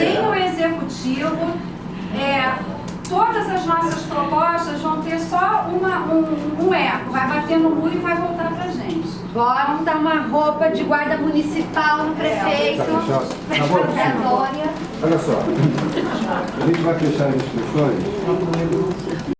Sem o executivo. É, todas as nossas propostas vão ter só uma, um, um eco, vai bater no muro e vai voltar pra gente. Vamos montar uma roupa de guarda municipal no é. prefeito. Tá, tá, tá. tá Olha só, a gente vai fechar as inscrições